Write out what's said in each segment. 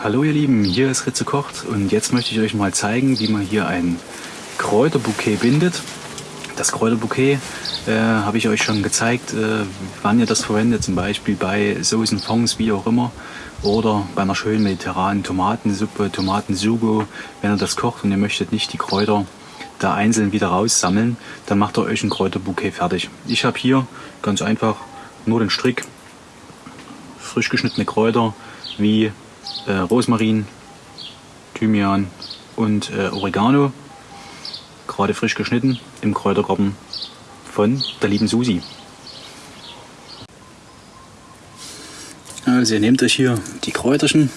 Hallo ihr Lieben, hier ist Ritze Kocht und jetzt möchte ich euch mal zeigen, wie man hier ein Kräuterbouquet bindet. Das Kräuterbouquet äh, habe ich euch schon gezeigt, äh, wann ihr das verwendet, zum Beispiel bei Soßen, Fonds, wie auch immer. Oder bei einer schönen mediterranen Tomatensuppe, Tomatensugo. Wenn ihr das kocht und ihr möchtet nicht die Kräuter da einzeln wieder raussammeln, dann macht ihr euch ein Kräuterbouquet fertig. Ich habe hier ganz einfach nur den Strick, frisch geschnittene Kräuter wie äh, Rosmarin, Thymian und äh, Oregano, gerade frisch geschnitten im Kräutergarten von der lieben Susi. Also ihr nehmt euch hier die Kräuterchen,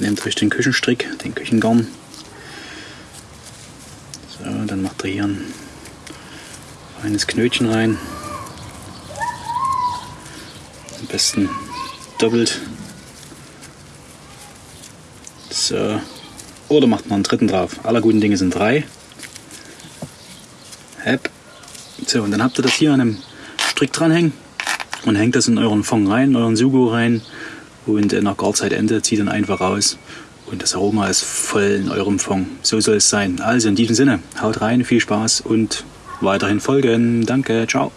nehmt euch den Küchenstrick, den Küchengarn. So, dann macht ihr hier ein feines Knötchen rein. Am besten doppelt. So. Oder macht noch einen dritten drauf. Aller guten Dinge sind drei. Hep. So, und dann habt ihr das hier an einem Strick dranhängen und hängt das in euren Fond rein, in euren Sugo rein und nach Garzeitende zieht dann einfach raus und das Aroma ist voll in eurem Fond. So soll es sein. Also in diesem Sinne, haut rein, viel Spaß und weiterhin folgen. Danke, ciao.